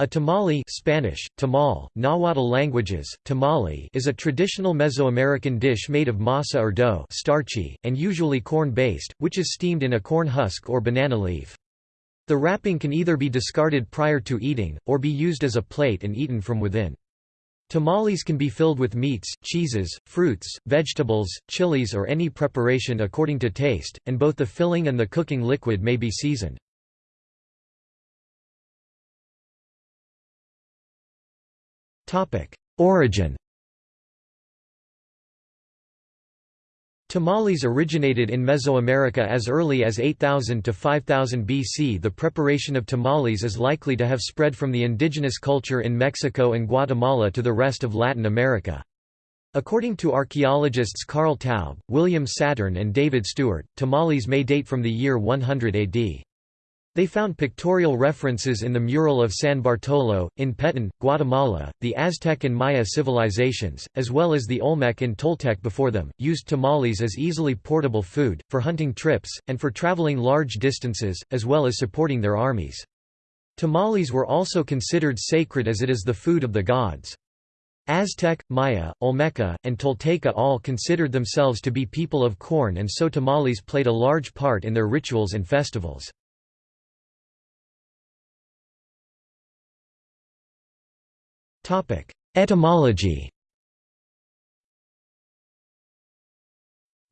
A tamale Spanish, tamal, Nahuatl languages, tamale is a traditional Mesoamerican dish made of masa or dough starchy, and usually corn-based, which is steamed in a corn husk or banana leaf. The wrapping can either be discarded prior to eating, or be used as a plate and eaten from within. Tamales can be filled with meats, cheeses, fruits, vegetables, chilies or any preparation according to taste, and both the filling and the cooking liquid may be seasoned. Origin Tamales originated in Mesoamerica as early as 8000 to 5000 BC. The preparation of tamales is likely to have spread from the indigenous culture in Mexico and Guatemala to the rest of Latin America. According to archaeologists Carl Taube, William Saturno and David Stuart, tamales may date from the year 100 AD. They found pictorial references in the mural of San Bartolo, in Petén, Guatemala. The Aztec and Maya civilizations, as well as the Olmec and Toltec before them, used tamales as easily portable food, for hunting trips, and for traveling large distances, as well as supporting their armies. Tamales were also considered sacred as it is the food of the gods. Aztec, Maya, Olmeca, and Tolteca all considered themselves to be people of corn and so tamales played a large part in their rituals and festivals. Etymology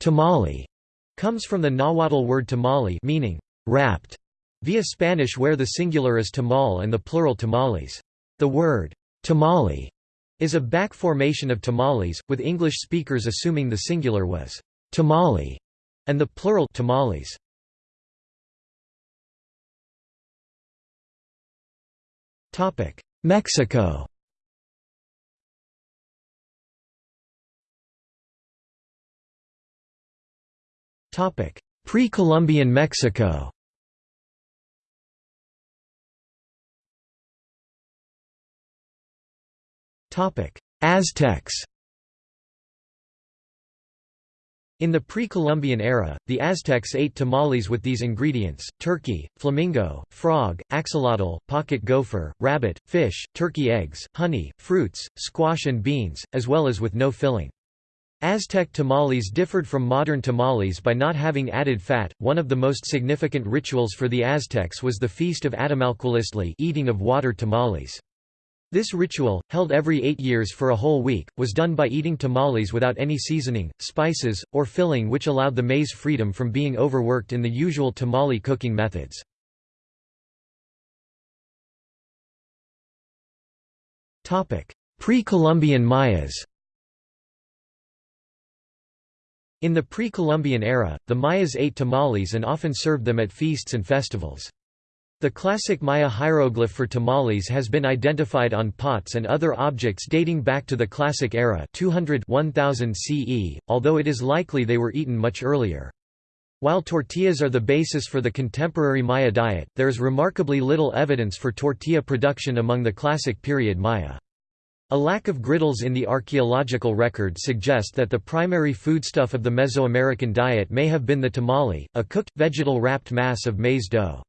Tamale comes from the Nahuatl word tamale meaning wrapped via Spanish where the singular is tamal and the plural tamales. The word tamale is a back formation of tamales, with English speakers assuming the singular was tamale and the plural tamales. Mexico Pre-Columbian Mexico. Aztecs. In the pre-Columbian era, the Aztecs ate tamales with these ingredients, turkey, flamingo, frog, axolotl, pocket gopher, rabbit, fish, turkey eggs, honey, fruits, squash and beans, as well as with no filling. Aztec tamales differed from modern tamales by not having added fat. One of the most significant rituals for the Aztecs was the feast of Atamalcualiztli, eating of water tamales. This ritual, held every eight years for a whole week, was done by eating tamales without any seasoning, spices, or filling which allowed the maize freedom from being overworked in the usual tamale cooking methods. Pre-Columbian Mayas In the pre-Columbian era, the Mayas ate tamales and often served them at feasts and festivals. The classic Maya hieroglyph for tamales has been identified on pots and other objects dating back to the Classic era 200 1000 CE, although it is likely they were eaten much earlier. While tortillas are the basis for the contemporary Maya diet, there is remarkably little evidence for tortilla production among the Classic period Maya. A lack of griddles in the archaeological record suggest that the primary foodstuff of the Mesoamerican diet may have been the tamale, a cooked, vegetal-wrapped mass of maize dough.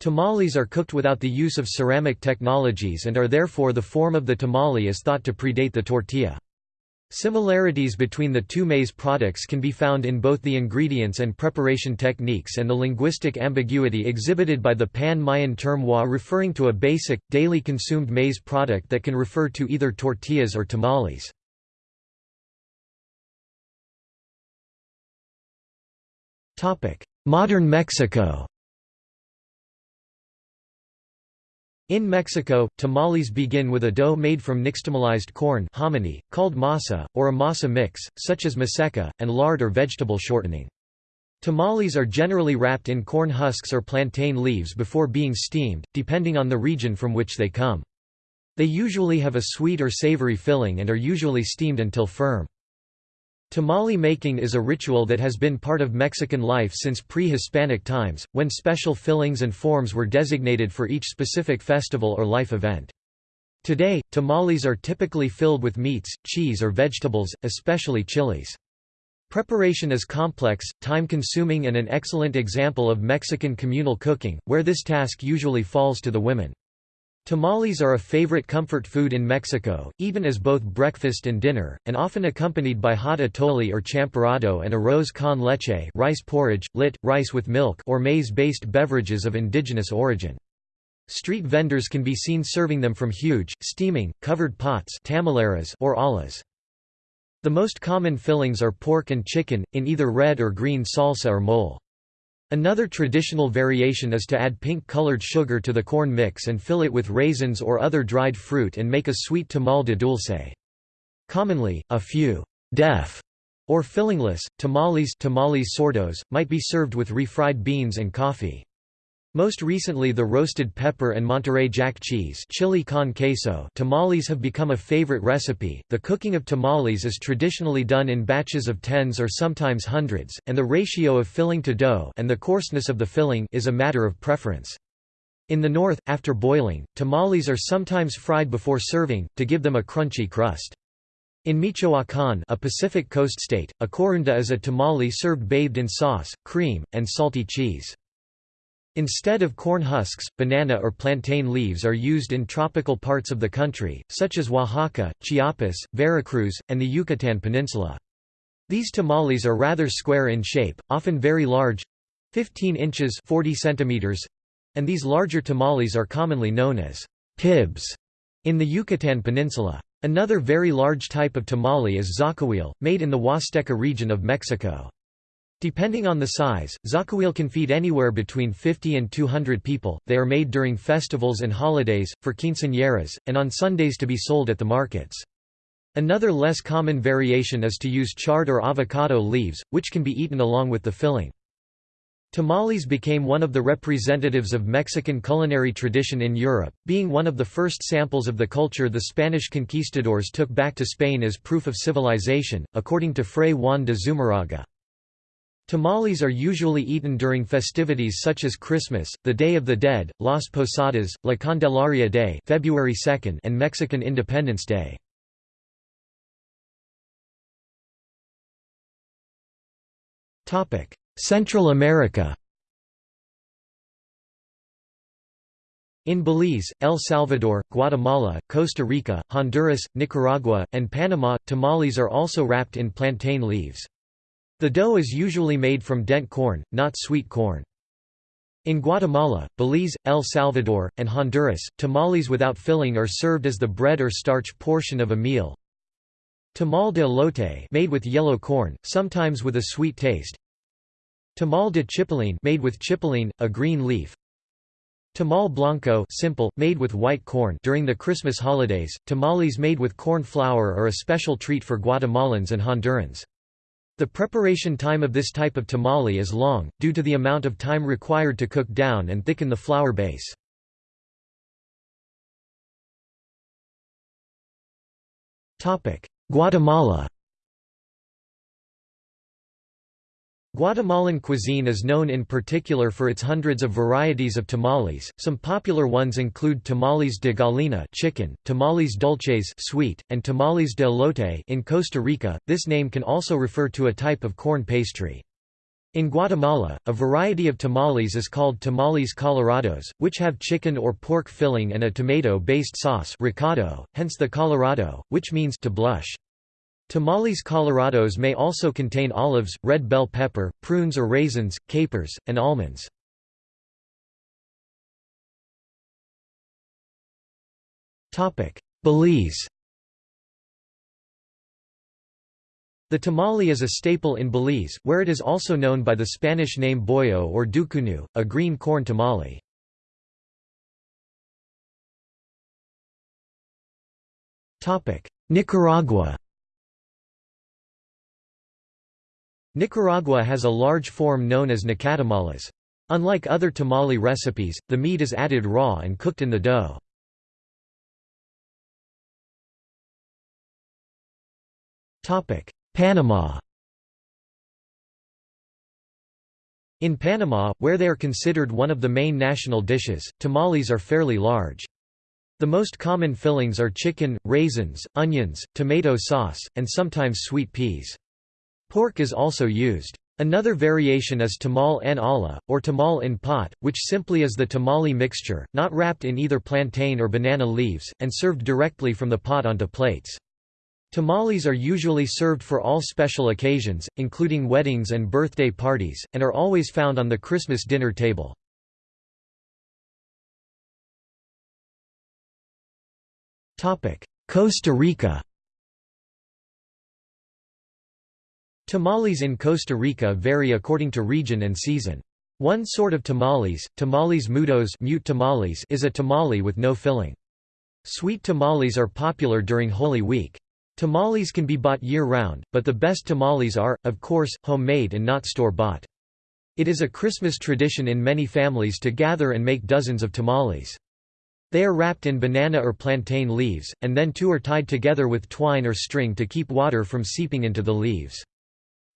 Tamales are cooked without the use of ceramic technologies and are therefore the form of the tamale is thought to predate the tortilla. Similarities between the two maize products can be found in both the ingredients and preparation techniques and the linguistic ambiguity exhibited by the Pan-Mayan term wa referring to a basic, daily consumed maize product that can refer to either tortillas or tamales. Modern Mexico In Mexico, tamales begin with a dough made from nixtamalized corn hominy, called masa, or a masa mix, such as maseca, and lard or vegetable shortening. Tamales are generally wrapped in corn husks or plantain leaves before being steamed, depending on the region from which they come. They usually have a sweet or savory filling and are usually steamed until firm. Tamale making is a ritual that has been part of Mexican life since pre-Hispanic times, when special fillings and forms were designated for each specific festival or life event. Today, tamales are typically filled with meats, cheese or vegetables, especially chilies. Preparation is complex, time-consuming and an excellent example of Mexican communal cooking, where this task usually falls to the women. Tamales are a favorite comfort food in Mexico, even as both breakfast and dinner, and often accompanied by hot atole or champurrado and arroz con leche rice porridge, lit, rice with milk or maize-based beverages of indigenous origin. Street vendors can be seen serving them from huge, steaming, covered pots tamaleras or ollas. The most common fillings are pork and chicken, in either red or green salsa or mole. Another traditional variation is to add pink-colored sugar to the corn mix and fill it with raisins or other dried fruit and make a sweet tamal de dulce. Commonly, a few deaf or fillingless, tamales, tamales sordos, might be served with refried beans and coffee. Most recently the roasted pepper and Monterey Jack cheese chili con queso tamales have become a favorite recipe. The cooking of tamales is traditionally done in batches of tens or sometimes hundreds, and the ratio of filling to dough and the coarseness of the filling is a matter of preference. In the north, after boiling, tamales are sometimes fried before serving, to give them a crunchy crust. In Michoacán a Pacific coast state, a corunda is a tamale served bathed in sauce, cream, and salty cheese. Instead of corn husks, banana or plantain leaves are used in tropical parts of the country, such as Oaxaca, Chiapas, Veracruz, and the Yucatan Peninsula. These tamales are rather square in shape, often very large 15 inches 40 centimeters and these larger tamales are commonly known as pibs in the Yucatan Peninsula. Another very large type of tamale is zacahuil, made in the Huasteca region of Mexico. Depending on the size, zacahuil can feed anywhere between 50 and 200 people. They are made during festivals and holidays, for quinceañeras, and on Sundays to be sold at the markets. Another less common variation is to use chard or avocado leaves, which can be eaten along with the filling. Tamales became one of the representatives of Mexican culinary tradition in Europe, being one of the first samples of the culture the Spanish conquistadors took back to Spain as proof of civilization, according to Fray Juan de Zumarraga. Tamales are usually eaten during festivities such as Christmas, the Day of the Dead, Las Posadas, La Candelaria Day February 2 and Mexican Independence Day. Central America In Belize, El Salvador, Guatemala, Costa Rica, Honduras, Nicaragua, and Panama, tamales are also wrapped in plantain leaves. The dough is usually made from dent corn, not sweet corn. In Guatemala, Belize, El Salvador, and Honduras, tamales without filling are served as the bread or starch portion of a meal. Tamal de elote made with yellow corn, sometimes with a sweet taste. Tamal de chipilín made with chipilín, a green leaf. Tamal blanco simple, made with white corn during the Christmas holidays. Tamales made with corn flour are a special treat for Guatemalans and Hondurans. The preparation time of this type of tamale is long, due to the amount of time required to cook down and thicken the flour base. Guatemala Guatemalan cuisine is known in particular for its hundreds of varieties of tamales. Some popular ones include tamales de gallina chicken, tamales dulces sweet, and tamales de elote in Costa Rica. This name can also refer to a type of corn pastry. In Guatemala, a variety of tamales is called tamales colorados, which have chicken or pork filling and a tomato-based sauce recado, hence the colorado, which means to blush. Tamales colorados may also contain olives, red bell pepper, prunes or raisins, capers, and almonds. Belize The tamale is a staple in Belize, where it is also known by the Spanish name boyo or ducunu, a green corn tamale. Nicaragua Nicaragua has a large form known as nacatamalas. Unlike other tamale recipes, the meat is added raw and cooked in the dough. Panama In Panama, where they are considered one of the main national dishes, tamales are fairly large. The most common fillings are chicken, raisins, onions, tomato sauce, and sometimes sweet peas. Pork is also used. Another variation is tamal en olla, or tamal in pot, which simply is the tamale mixture, not wrapped in either plantain or banana leaves, and served directly from the pot onto plates. Tamales are usually served for all special occasions, including weddings and birthday parties, and are always found on the Christmas dinner table. Costa Rica Tamales in Costa Rica vary according to region and season. One sort of tamales, tamales mudos mute tamales is a tamale with no filling. Sweet tamales are popular during Holy Week. Tamales can be bought year-round, but the best tamales are, of course, homemade and not store-bought. It is a Christmas tradition in many families to gather and make dozens of tamales. They are wrapped in banana or plantain leaves, and then two are tied together with twine or string to keep water from seeping into the leaves.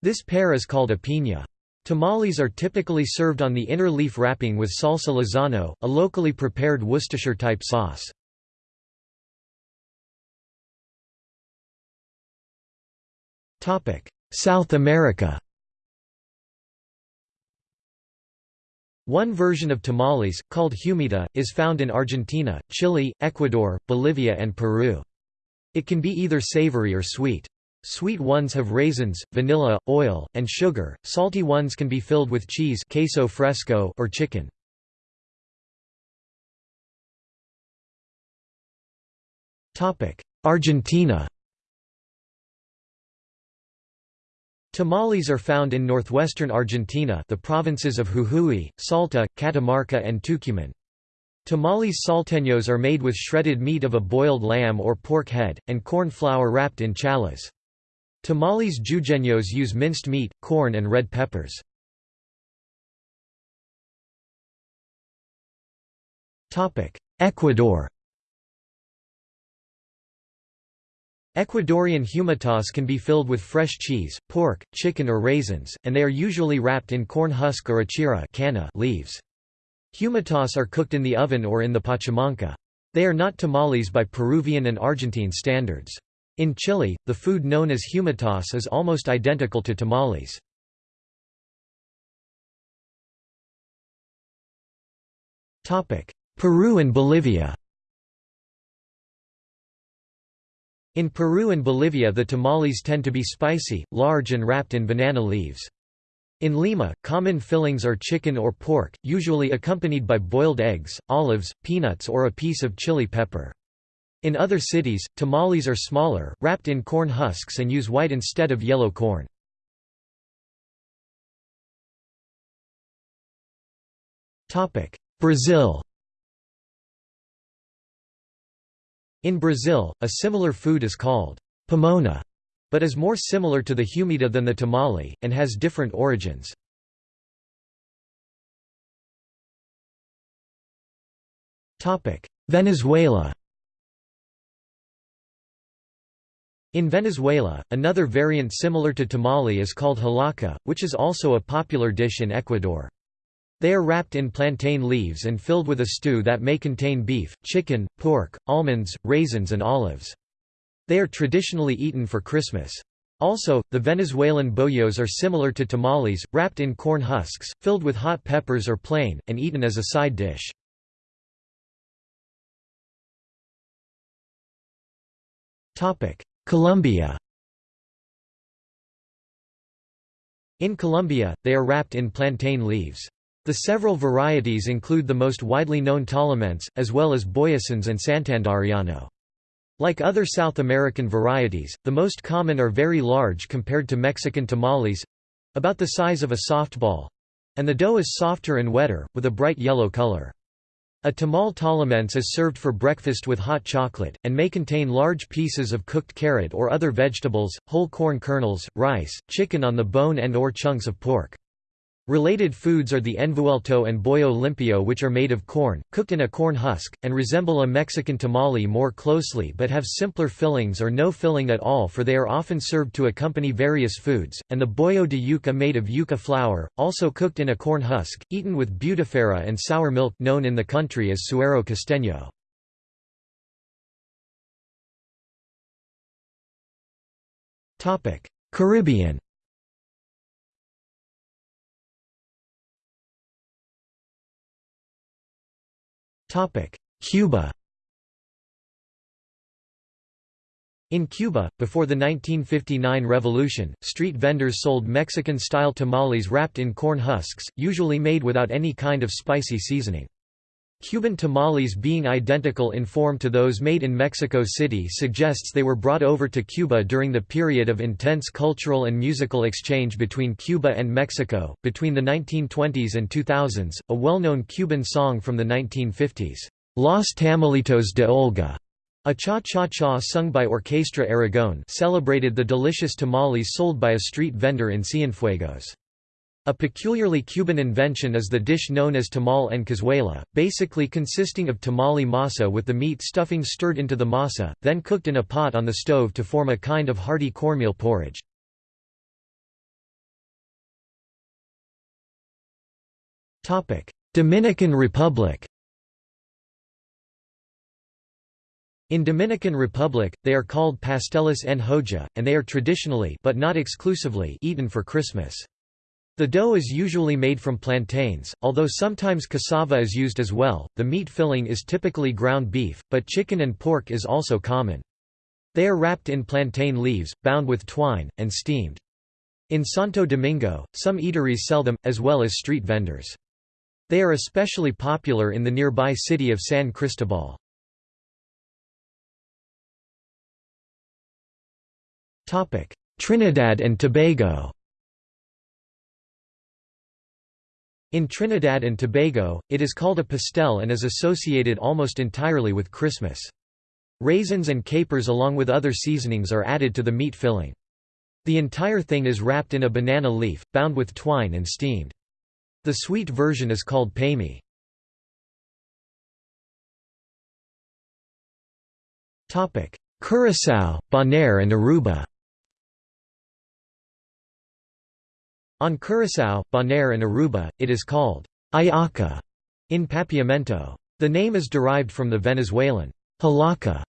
This pair is called a piña. Tamales are typically served on the inner leaf wrapping with salsa lizano, a locally prepared Worcestershire-type sauce. South America One version of tamales, called humita, is found in Argentina, Chile, Ecuador, Bolivia and Peru. It can be either savory or sweet. Sweet ones have raisins, vanilla, oil, and sugar. Salty ones can be filled with cheese queso fresco or chicken. Argentina. Tamales are found in northwestern Argentina, the provinces of Jujuy, Salta, Catamarca and Tucumán. Tamales salteños are made with shredded meat of a boiled lamb or pork head, and corn flour wrapped in challas. Tamales jujeños use minced meat, corn and red peppers. Ecuador Ecuadorian humitas can be filled with fresh cheese, pork, chicken or raisins, and they are usually wrapped in corn husk or achira leaves. Humitas are cooked in the oven or in the pachamanca. They are not tamales by Peruvian and Argentine standards. In Chile, the food known as humitas is almost identical to tamales. Peru and Bolivia In Peru and Bolivia the tamales tend to be spicy, large and wrapped in banana leaves. In Lima, common fillings are chicken or pork, usually accompanied by boiled eggs, olives, peanuts or a piece of chili pepper. In other cities, tamales are smaller, wrapped in corn husks and use white instead of yellow corn. Brazil In Brazil, a similar food is called pomona, but is more similar to the humita than the tamale, and has different origins. Venezuela In Venezuela, another variant similar to tamale is called hallacá, which is also a popular dish in Ecuador. They are wrapped in plantain leaves and filled with a stew that may contain beef, chicken, pork, almonds, raisins and olives. They are traditionally eaten for Christmas. Also, the Venezuelan bollos are similar to tamales, wrapped in corn husks, filled with hot peppers or plain, and eaten as a side dish. Colombia In Colombia, they are wrapped in plantain leaves. The several varieties include the most widely known tolimense, as well as boyacense and santandereano. Like other South American varieties, the most common are very large compared to Mexican tamales—about the size of a softball—and the dough is softer and wetter, with a bright yellow color. A tamal tolimense is served for breakfast with hot chocolate, and may contain large pieces of cooked carrot or other vegetables, whole corn kernels, rice, chicken on the bone and or chunks of pork. Related foods are the envuelto and bollo limpio which are made of corn, cooked in a corn husk, and resemble a Mexican tamale more closely but have simpler fillings or no filling at all for they are often served to accompany various foods, and the bollo de yuca made of yuca flour, also cooked in a corn husk, eaten with butifarra and sour milk known in the country as suero costeño. Caribbean Cuba In Cuba, before the 1959 revolution, street vendors sold Mexican-style tamales wrapped in corn husks, usually made without any kind of spicy seasoning. Cuban tamales being identical in form to those made in Mexico City suggests they were brought over to Cuba during the period of intense cultural and musical exchange between Cuba and Mexico. Between the 1920s and 2000s, a well known Cuban song from the 1950s, Los Tamalitos de Olga, a cha-cha-cha sung by Orquesta Aragón celebrated the delicious tamales sold by a street vendor in Cienfuegos. A peculiarly Cuban invention is the dish known as tamal en cazuela, basically consisting of tamale masa with the meat stuffing stirred into the masa, then cooked in a pot on the stove to form a kind of hearty cornmeal porridge. Dominican Republic In Dominican Republic, they are called pasteles en hoja, and they are traditionally but not exclusively eaten for Christmas. The dough is usually made from plantains, although sometimes cassava is used as well. The meat filling is typically ground beef, but chicken and pork is also common. They are wrapped in plantain leaves, bound with twine, and steamed. In Santo Domingo, some eateries sell them, as well as street vendors. They are especially popular in the nearby city of San Cristobal. Trinidad and Tobago In Trinidad and Tobago, it is called a pastel and is associated almost entirely with Christmas. Raisins and capers along with other seasonings are added to the meat filling. The entire thing is wrapped in a banana leaf, bound with twine and steamed. The sweet version is called payme. Curaçao, Bonaire and Aruba On Curaçao, Bonaire and Aruba, it is called ayaca in Papiamento. The name is derived from the Venezuelan hallaca.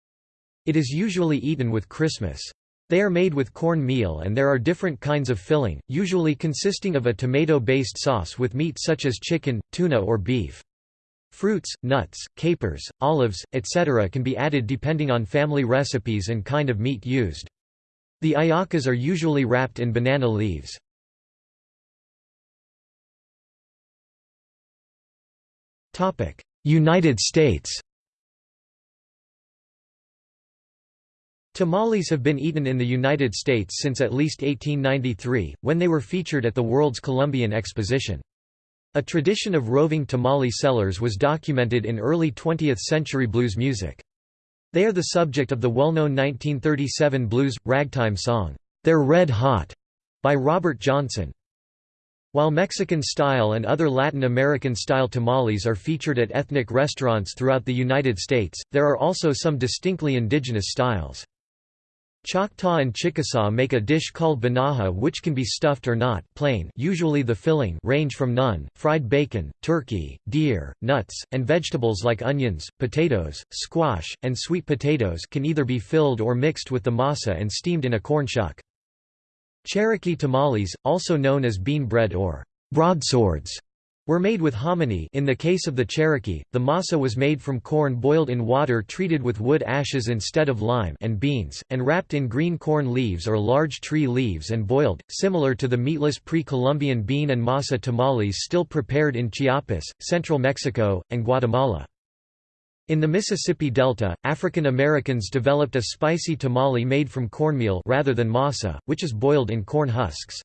It is usually eaten with Christmas. They are made with corn meal and there are different kinds of filling, usually consisting of a tomato-based sauce with meat such as chicken, tuna or beef. Fruits, nuts, capers, olives, etc. can be added depending on family recipes and kind of meat used. The ayacas are usually wrapped in banana leaves. United States Tamales have been eaten in the United States since at least 1893, when they were featured at the World's Columbian Exposition. A tradition of roving tamale sellers was documented in early 20th-century blues music. They are the subject of the well-known 1937 blues, ragtime song, "'They're Red Hot' by Robert Johnson. While Mexican-style and other Latin American-style tamales are featured at ethnic restaurants throughout the United States, there are also some distinctly indigenous styles. Choctaw and Chickasaw make a dish called banaha which can be stuffed or not plain usually the filling range from none, fried bacon, turkey, deer, nuts, and vegetables like onions, potatoes, squash, and sweet potatoes can either be filled or mixed with the masa and steamed in a corn shuck. Cherokee tamales, also known as bean bread or broadswords, were made with hominy in the case of the Cherokee, the masa was made from corn boiled in water treated with wood ashes instead of lime and beans, and wrapped in green corn leaves or large tree leaves and boiled, similar to the meatless pre-Columbian bean and masa tamales still prepared in Chiapas, central Mexico, and Guatemala. In the Mississippi Delta, African Americans developed a spicy tamale made from cornmeal rather than masa, which is boiled in corn husks.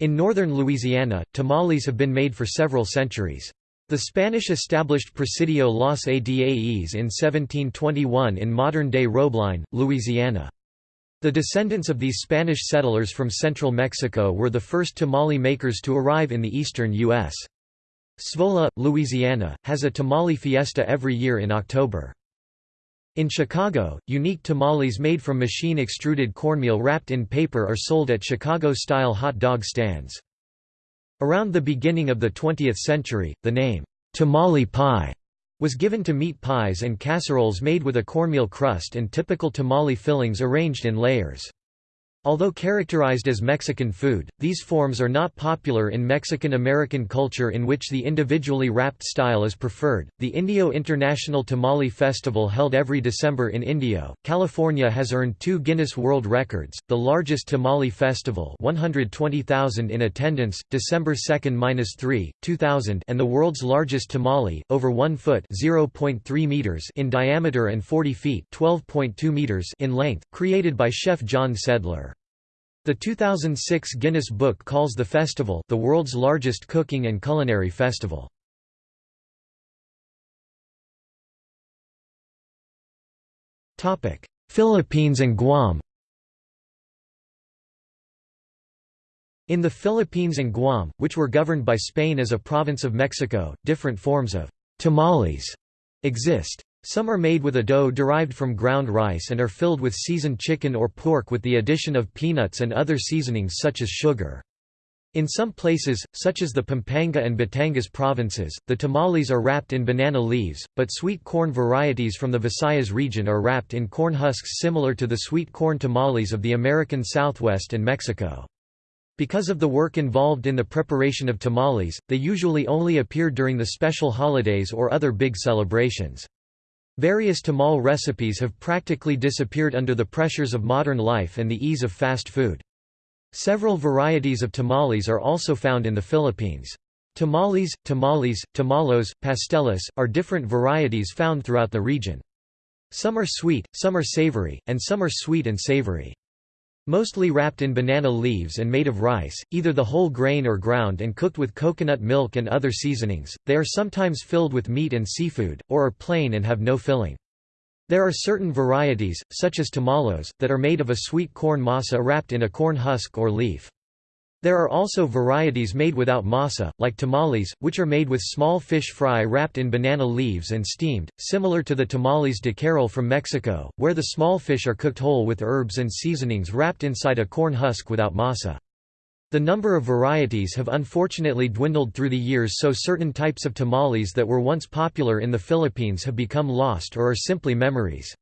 In northern Louisiana, tamales have been made for several centuries. The Spanish established Presidio Los Adaes in 1721 in modern-day Robeline, Louisiana. The descendants of these Spanish settlers from central Mexico were the first tamale makers to arrive in the eastern U.S. Zwolle, Louisiana, has a tamale fiesta every year in October. In Chicago, unique tamales made from machine-extruded cornmeal wrapped in paper are sold at Chicago-style hot dog stands. Around the beginning of the 20th century, the name, tamale pie, was given to meat pies and casseroles made with a cornmeal crust and typical tamale fillings arranged in layers. Although characterized as Mexican food, these forms are not popular in Mexican-American culture in which the individually wrapped style is preferred. The Indio International Tamale Festival held every December in Indio, California has earned two Guinness World Records, the largest tamale festival 120,000 in attendance, December 2–3, 2000 and the world's largest tamale, over 1 foot 0.3 meters in diameter and 40 feet meters in length, created by chef John Sedlar. The 2006 Guinness Book calls the festival the world's largest cooking and culinary festival. Topic: Philippines and Guam In the Philippines and Guam, which were governed by Spain as a province of Mexico, different forms of tamales exist. Some are made with a dough derived from ground rice and are filled with seasoned chicken or pork with the addition of peanuts and other seasonings such as sugar. In some places, such as the Pampanga and Batangas provinces, the tamales are wrapped in banana leaves, but sweet corn varieties from the Visayas region are wrapped in corn husks similar to the sweet corn tamales of the American Southwest and Mexico. Because of the work involved in the preparation of tamales, they usually only appear during the special holidays or other big celebrations. Various tamal recipes have practically disappeared under the pressures of modern life and the ease of fast food. Several varieties of tamales are also found in the Philippines. Tamales, tamales, tamalos, pasteles, are different varieties found throughout the region. Some are sweet, some are savory, and some are sweet and savory. Mostly wrapped in banana leaves and made of rice, either the whole grain or ground and cooked with coconut milk and other seasonings, they are sometimes filled with meat and seafood, or are plain and have no filling. There are certain varieties, such as tamalos, that are made of a sweet corn masa wrapped in a corn husk or leaf. There are also varieties made without masa, like tamales, which are made with small fish fry wrapped in banana leaves and steamed, similar to the tamales de charal from Mexico, where the small fish are cooked whole with herbs and seasonings wrapped inside a corn husk without masa. The number of varieties have unfortunately dwindled through the years so certain types of tamales that were once popular in the Philippines have become lost or are simply memories.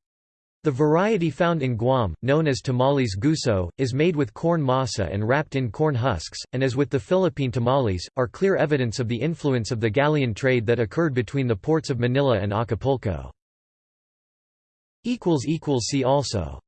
The variety found in Guam, known as tamales guso, is made with corn masa and wrapped in corn husks, and as with the Philippine tamales, are clear evidence of the influence of the galleon trade that occurred between the ports of Manila and Acapulco. See also